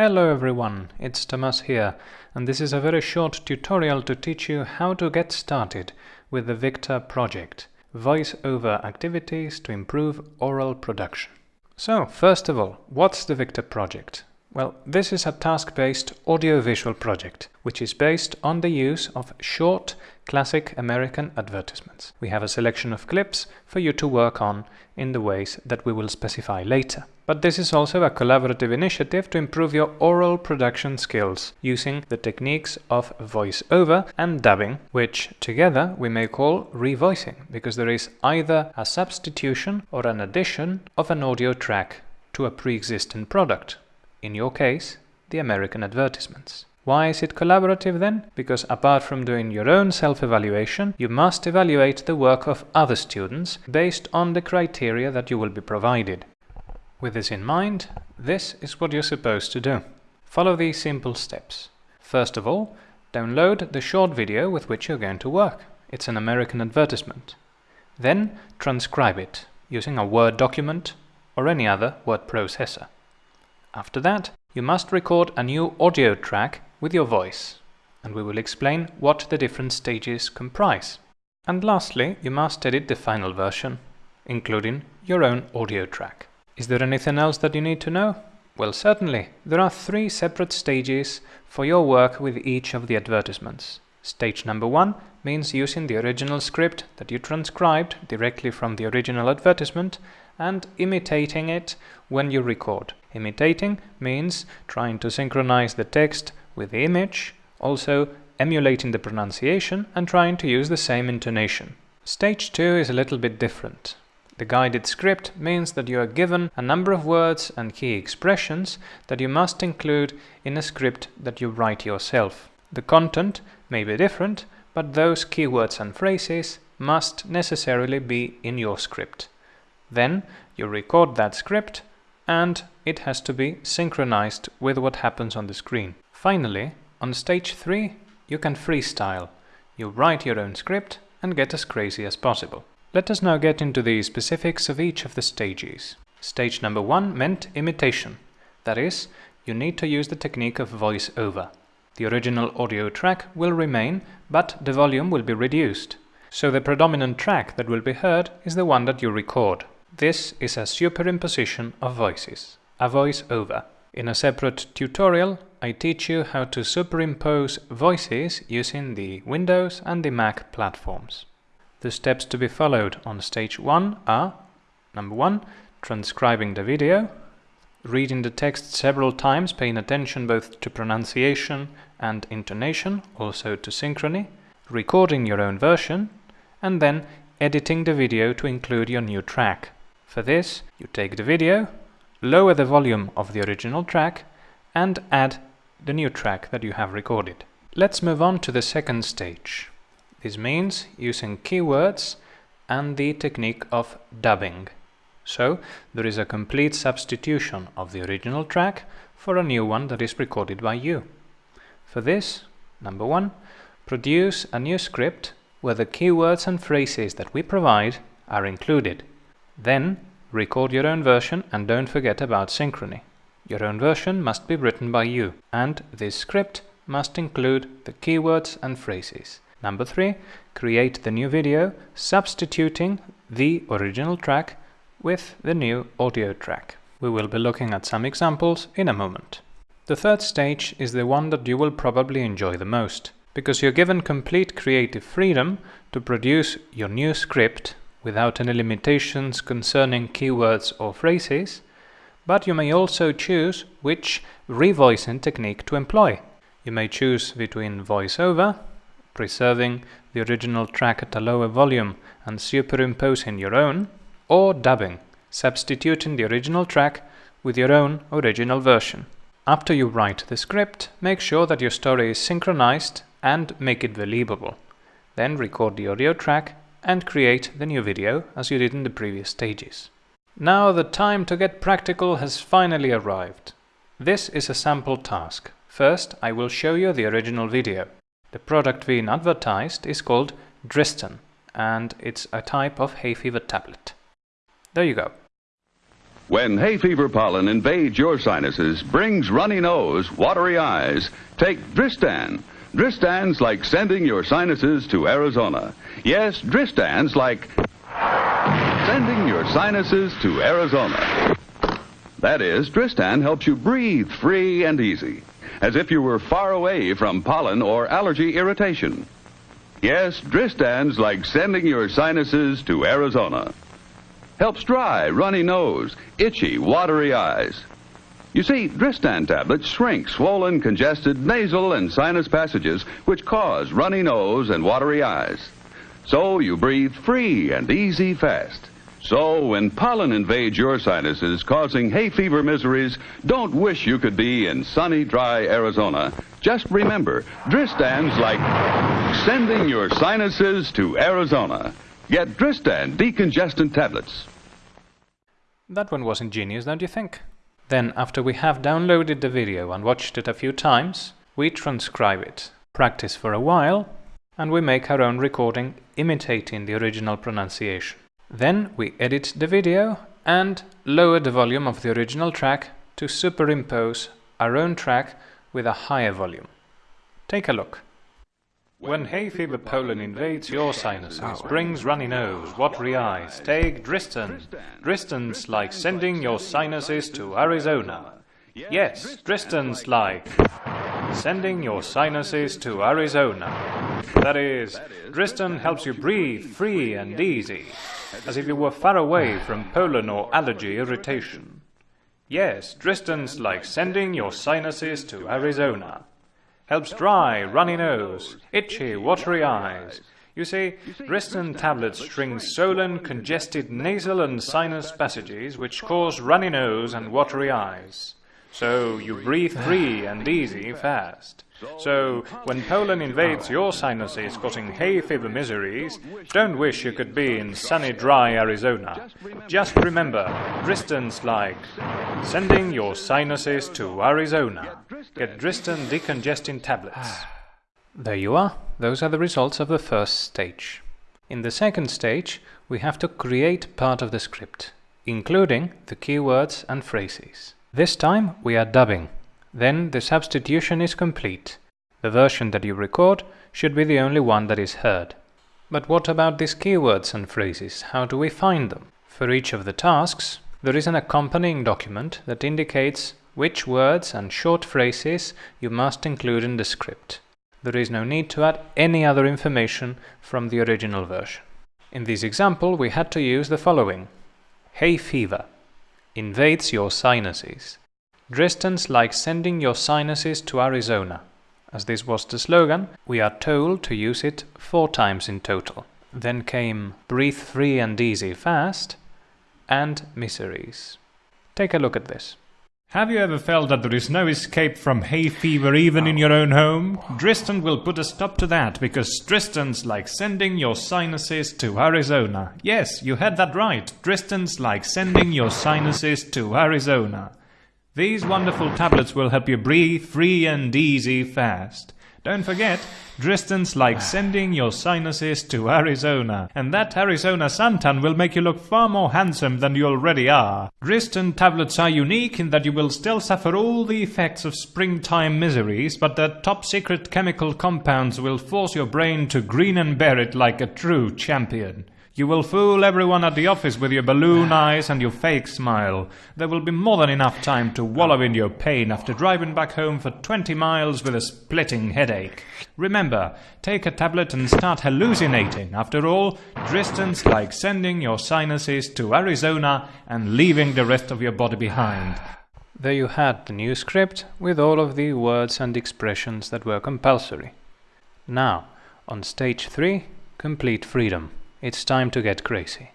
Hello everyone, it's Tomas here, and this is a very short tutorial to teach you how to get started with the Victor project, voice-over activities to improve oral production. So, first of all, what's the Victor project? Well, this is a task-based audiovisual project, which is based on the use of short, classic American advertisements. We have a selection of clips for you to work on in the ways that we will specify later. But this is also a collaborative initiative to improve your oral production skills using the techniques of voice-over and dubbing, which together we may call revoicing, because there is either a substitution or an addition of an audio track to a pre-existing product in your case, the American advertisements. Why is it collaborative then? Because apart from doing your own self-evaluation, you must evaluate the work of other students based on the criteria that you will be provided. With this in mind, this is what you're supposed to do. Follow these simple steps. First of all, download the short video with which you're going to work. It's an American advertisement. Then transcribe it using a Word document or any other word processor. After that, you must record a new audio track with your voice, and we will explain what the different stages comprise. And lastly, you must edit the final version, including your own audio track. Is there anything else that you need to know? Well, certainly. There are three separate stages for your work with each of the advertisements. Stage number one means using the original script that you transcribed directly from the original advertisement and imitating it when you record. Imitating means trying to synchronize the text with the image, also emulating the pronunciation and trying to use the same intonation. Stage 2 is a little bit different. The guided script means that you are given a number of words and key expressions that you must include in a script that you write yourself. The content may be different, but those keywords and phrases must necessarily be in your script. Then you record that script and it has to be synchronized with what happens on the screen. Finally, on stage 3, you can freestyle. You write your own script and get as crazy as possible. Let us now get into the specifics of each of the stages. Stage number 1 meant imitation. That is, you need to use the technique of voice-over. The original audio track will remain, but the volume will be reduced. So the predominant track that will be heard is the one that you record. This is a superimposition of voices, a voice-over. In a separate tutorial, I teach you how to superimpose voices using the Windows and the Mac platforms. The steps to be followed on stage 1 are Number 1. Transcribing the video, reading the text several times, paying attention both to pronunciation and intonation, also to synchrony, recording your own version, and then editing the video to include your new track. For this, you take the video, lower the volume of the original track, and add the new track that you have recorded. Let's move on to the second stage. This means using keywords and the technique of dubbing. So, there is a complete substitution of the original track for a new one that is recorded by you. For this, number one, produce a new script where the keywords and phrases that we provide are included. Then record your own version and don't forget about synchrony. Your own version must be written by you, and this script must include the keywords and phrases. Number 3. Create the new video, substituting the original track with the new audio track. We will be looking at some examples in a moment. The third stage is the one that you will probably enjoy the most, because you're given complete creative freedom to produce your new script without any limitations concerning keywords or phrases, but you may also choose which revoicing technique to employ. You may choose between voiceover, preserving the original track at a lower volume and superimposing your own, or dubbing, substituting the original track with your own original version. After you write the script, make sure that your story is synchronized and make it believable. Then record the audio track and create the new video as you did in the previous stages. Now the time to get practical has finally arrived. This is a sample task. First, I will show you the original video. The product being advertised is called Dristan, and it's a type of hay fever tablet. There you go. When hay fever pollen invades your sinuses, brings runny nose, watery eyes, take Dristan. Dristan's like sending your sinuses to Arizona. Yes, Dristan's like sending your sinuses to Arizona. That is, Dristan helps you breathe free and easy, as if you were far away from pollen or allergy irritation. Yes, Dristan's like sending your sinuses to Arizona. Helps dry, runny nose, itchy, watery eyes. You see, Dristan tablets shrink swollen, congested nasal and sinus passages which cause runny nose and watery eyes. So you breathe free and easy fast. So when pollen invades your sinuses, causing hay fever miseries, don't wish you could be in sunny, dry Arizona. Just remember, Dristan's like sending your sinuses to Arizona. Get Dristan decongestant tablets. That one was ingenious, don't you think? Then, after we have downloaded the video and watched it a few times, we transcribe it, practice for a while, and we make our own recording imitating the original pronunciation. Then we edit the video and lower the volume of the original track to superimpose our own track with a higher volume. Take a look. When hay fever pollen invades your sinuses, brings runny nose, watery eyes, take Dristan. Dristan's like sending your sinuses to Arizona. Yes, Dristan's like sending your sinuses to Arizona. That is, Dristan helps you breathe free and easy, as if you were far away from pollen or allergy irritation. Yes, Dristan's like sending your sinuses to Arizona helps dry, runny nose, itchy, watery eyes. You see, Dristan tablets shrink swollen, congested nasal and sinus passages which cause runny nose and watery eyes. So you breathe free and easy fast. So, when pollen invades your sinuses causing hay fever miseries, don't wish you could be in sunny, dry Arizona. Just remember, Dristan's like sending your sinuses to Arizona. Get Dristan decongesting tablets. There you are. Those are the results of the first stage. In the second stage, we have to create part of the script, including the keywords and phrases. This time we are dubbing. Then the substitution is complete. The version that you record should be the only one that is heard. But what about these keywords and phrases? How do we find them? For each of the tasks, there is an accompanying document that indicates which words and short phrases you must include in the script. There is no need to add any other information from the original version. In this example, we had to use the following. Hay fever. Invades your sinuses. Dristan's like sending your sinuses to Arizona. As this was the slogan, we are told to use it four times in total. Then came Breathe Free and Easy Fast and Miseries. Take a look at this. Have you ever felt that there is no escape from hay fever even in your own home? Dristan will put a stop to that because Dristan's like sending your sinuses to Arizona. Yes, you had that right. Dristan's like sending your sinuses to Arizona. These wonderful tablets will help you breathe free and easy fast. Don't forget, Dristan's like ah. sending your sinuses to Arizona, and that Arizona suntan will make you look far more handsome than you already are. Dristan tablets are unique in that you will still suffer all the effects of springtime miseries, but their top secret chemical compounds will force your brain to grin and bear it like a true champion. You will fool everyone at the office with your balloon eyes and your fake smile. There will be more than enough time to wallow in your pain after driving back home for 20 miles with a splitting headache. Remember, take a tablet and start hallucinating. After all, Dristan's like sending your sinuses to Arizona and leaving the rest of your body behind. There you had the new script with all of the words and expressions that were compulsory. Now, on stage 3, complete freedom it's time to get crazy.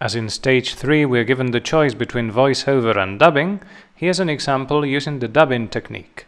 As in stage 3 we're given the choice between voiceover and dubbing, here's an example using the dubbing technique.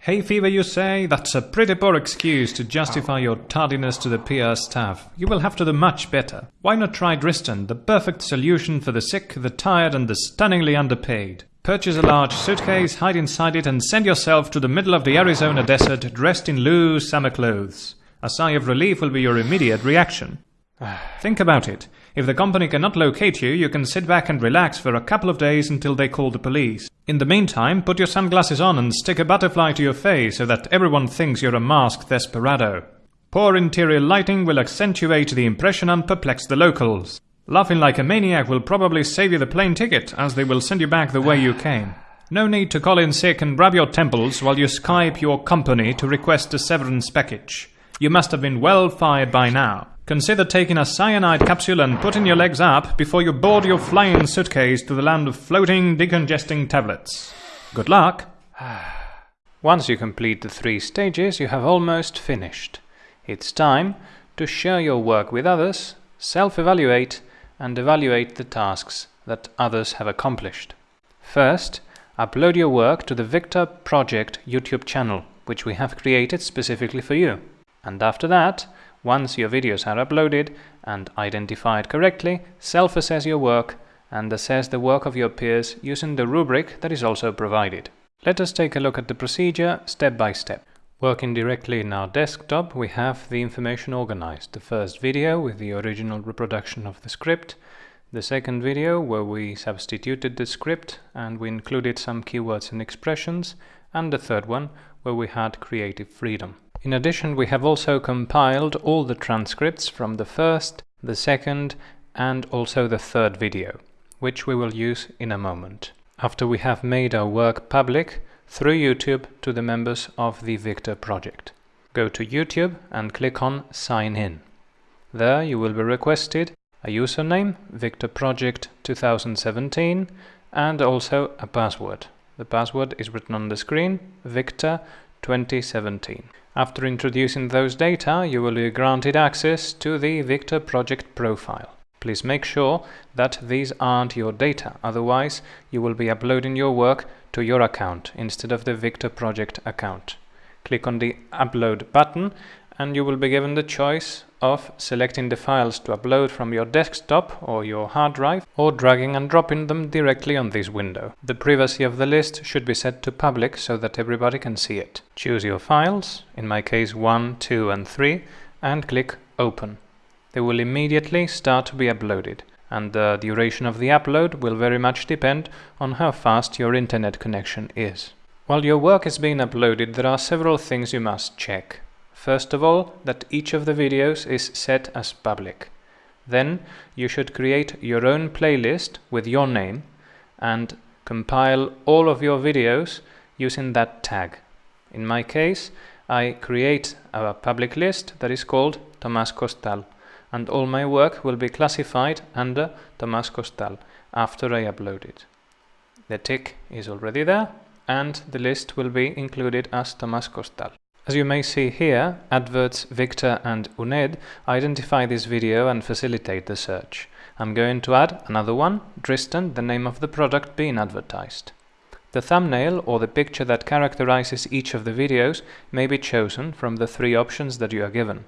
Hay fever, you say? That's a pretty poor excuse to justify your tardiness to the PR staff. You will have to do much better. Why not try Dristan, the perfect solution for the sick, the tired, and the stunningly underpaid? Purchase a large suitcase, hide inside it, and send yourself to the middle of the Arizona desert dressed in loose summer clothes. A sigh of relief will be your immediate reaction. Think about it. If the company cannot locate you, you can sit back and relax for a couple of days until they call the police. In the meantime, put your sunglasses on and stick a butterfly to your face so that everyone thinks you're a masked desperado. Poor interior lighting will accentuate the impression and perplex the locals. Laughing like a maniac will probably save you the plane ticket, as they will send you back the way you came. No need to call in sick and rub your temples while you Skype your company to request a severance package. You must have been well fired by now. Consider taking a cyanide capsule and putting your legs up before you board your flying suitcase to the land of floating decongesting tablets. Good luck! Once you complete the three stages, you have almost finished. It's time to share your work with others, self-evaluate, and evaluate the tasks that others have accomplished. First, upload your work to the Victor Project YouTube channel, which we have created specifically for you. And after that, once your videos are uploaded and identified correctly, self-assess your work and assess the work of your peers using the rubric that is also provided. Let us take a look at the procedure step by step. Working directly in our desktop, we have the information organized. The first video with the original reproduction of the script, the second video where we substituted the script and we included some keywords and expressions, and the third one where we had creative freedom. In addition, we have also compiled all the transcripts from the first, the second, and also the third video, which we will use in a moment. After we have made our work public, through YouTube to the members of the Victor project. Go to YouTube and click on Sign In. There you will be requested a username, Victor Project 2017, and also a password. The password is written on the screen, Victor 2017. After introducing those data, you will be granted access to the Victor Project profile. Please make sure that these aren't your data, otherwise you will be uploading your work to your account instead of the Victor Project account. Click on the Upload button and you will be given the choice of selecting the files to upload from your desktop or your hard drive or dragging and dropping them directly on this window. The privacy of the list should be set to public so that everybody can see it. Choose your files, in my case 1, 2 and 3, and click Open they will immediately start to be uploaded and the duration of the upload will very much depend on how fast your internet connection is. While your work is being uploaded, there are several things you must check. First of all, that each of the videos is set as public. Then you should create your own playlist with your name and compile all of your videos using that tag. In my case, I create a public list that is called Tomás Costal and all my work will be classified under Tomás Costal after I upload it. The tick is already there and the list will be included as Tomás Costal. As you may see here, adverts Victor and UNED identify this video and facilitate the search. I'm going to add another one, Dristan, the name of the product being advertised. The thumbnail or the picture that characterizes each of the videos may be chosen from the three options that you are given.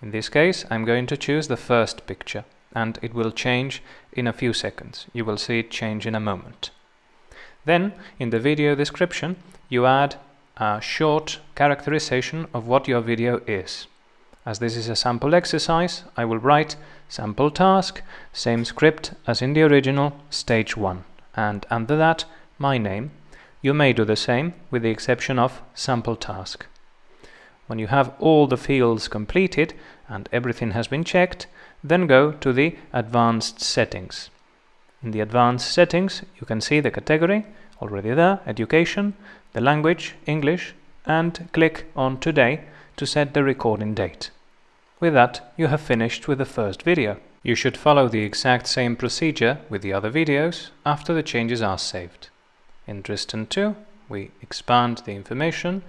In this case, I'm going to choose the first picture and it will change in a few seconds. You will see it change in a moment. Then, in the video description, you add a short characterization of what your video is. As this is a sample exercise, I will write sample task, same script as in the original, stage 1, and under that, my name. You may do the same, with the exception of sample task. When you have all the fields completed and everything has been checked, then go to the Advanced Settings. In the Advanced Settings, you can see the category, already there, Education, the language, English, and click on Today to set the recording date. With that, you have finished with the first video. You should follow the exact same procedure with the other videos after the changes are saved. In Dristan 2, we expand the information,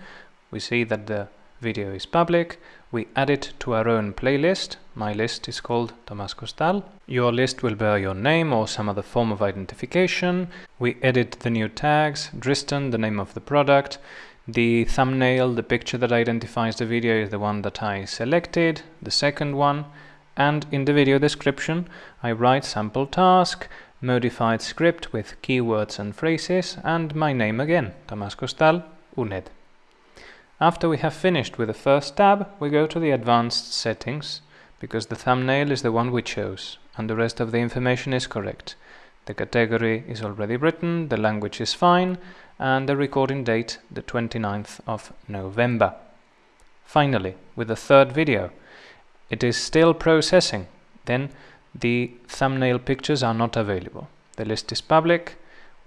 we see that the video is public, we add it to our own playlist. My list is called Tomás Costal. Your list will bear your name or some other form of identification. We edit the new tags, Dristan, the name of the product. The thumbnail, the picture that identifies the video is the one that I selected, the second one. And in the video description, I write sample task, modified script with keywords and phrases, and my name again, Tomás Costal, UNED. After we have finished with the first tab, we go to the Advanced Settings, because the thumbnail is the one we chose and the rest of the information is correct. The category is already written, the language is fine, and the recording date the 29th of November. Finally, with the third video, it is still processing, then the thumbnail pictures are not available. The list is public,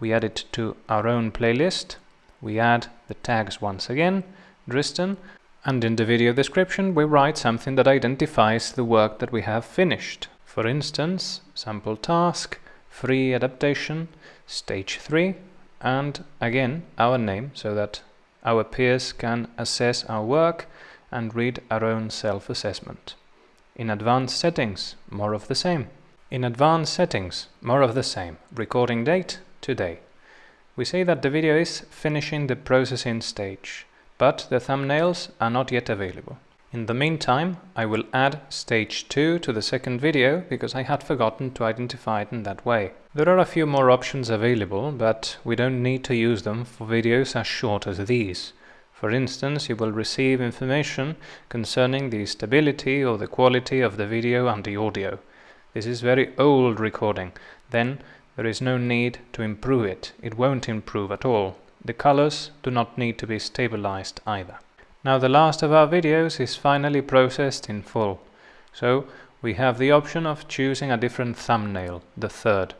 we add it to our own playlist, we add the tags once again, Dristan, and in the video description we write something that identifies the work that we have finished. For instance, sample task, free adaptation, stage 3, and again our name so that our peers can assess our work and read our own self-assessment. In advanced settings, more of the same. In advanced settings, more of the same. Recording date, today. We say that the video is finishing the processing stage, but the thumbnails are not yet available. In the meantime, I will add stage 2 to the second video because I had forgotten to identify it in that way. There are a few more options available, but we don't need to use them for videos as short as these. For instance, you will receive information concerning the stability or the quality of the video and the audio. This is very old recording, then there is no need to improve it. It won't improve at all. The colors do not need to be stabilized either. Now the last of our videos is finally processed in full. So we have the option of choosing a different thumbnail, the third.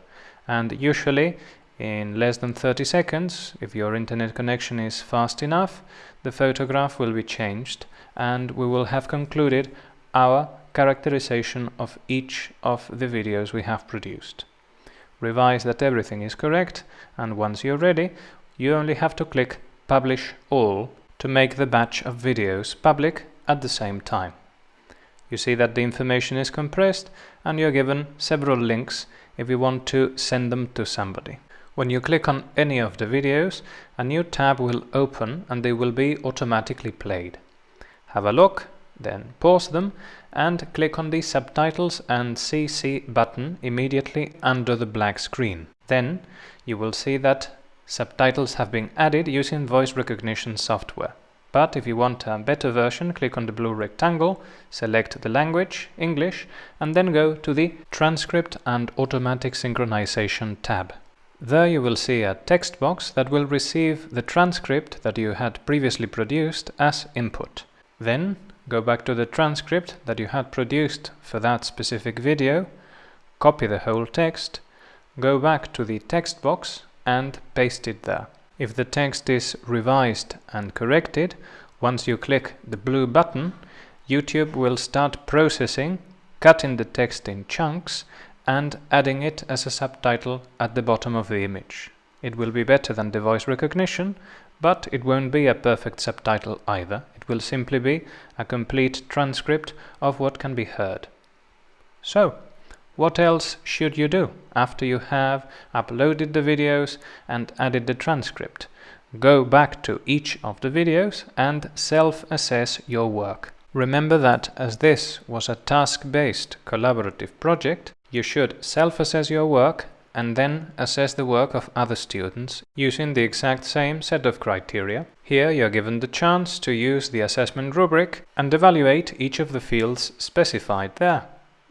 And usually in less than 30 seconds, if your internet connection is fast enough, the photograph will be changed and we will have concluded our characterization of each of the videos we have produced. Revise that everything is correct and once you're ready you only have to click Publish All to make the batch of videos public at the same time. You see that the information is compressed and you're given several links if you want to send them to somebody. When you click on any of the videos, a new tab will open and they will be automatically played. Have a look then pause them and click on the Subtitles and CC button immediately under the black screen. Then you will see that subtitles have been added using voice recognition software. But if you want a better version, click on the blue rectangle, select the language, English, and then go to the Transcript and Automatic Synchronization tab. There you will see a text box that will receive the transcript that you had previously produced as input. Then go back to the transcript that you had produced for that specific video, copy the whole text, go back to the text box and paste it there. If the text is revised and corrected, once you click the blue button, YouTube will start processing, cutting the text in chunks and adding it as a subtitle at the bottom of the image. It will be better than the voice recognition, but it won't be a perfect subtitle either It will simply be a complete transcript of what can be heard. So, what else should you do after you have uploaded the videos and added the transcript? Go back to each of the videos and self-assess your work. Remember that as this was a task-based collaborative project, you should self-assess your work and then assess the work of other students using the exact same set of criteria. Here you're given the chance to use the assessment rubric and evaluate each of the fields specified there.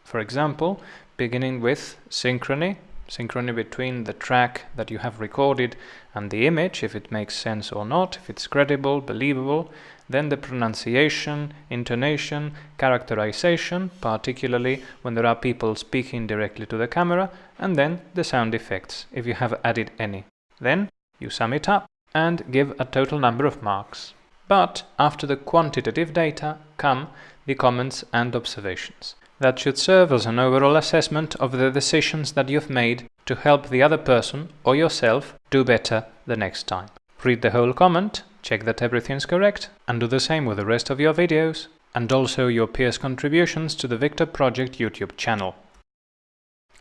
For example, beginning with synchrony, synchrony between the track that you have recorded and the image, if it makes sense or not, if it's credible, believable, then the pronunciation, intonation, characterization, particularly when there are people speaking directly to the camera, and then the sound effects, if you have added any. Then you sum it up and give a total number of marks. But after the quantitative data come the comments and observations. That should serve as an overall assessment of the decisions that you've made to help the other person or yourself do better the next time. Read the whole comment, check that everything's correct, and do the same with the rest of your videos, and also your peers' contributions to the Victor Project YouTube channel.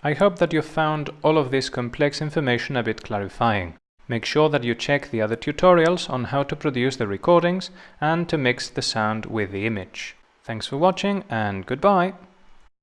I hope that you've found all of this complex information a bit clarifying. Make sure that you check the other tutorials on how to produce the recordings and to mix the sound with the image. Thanks for watching and goodbye!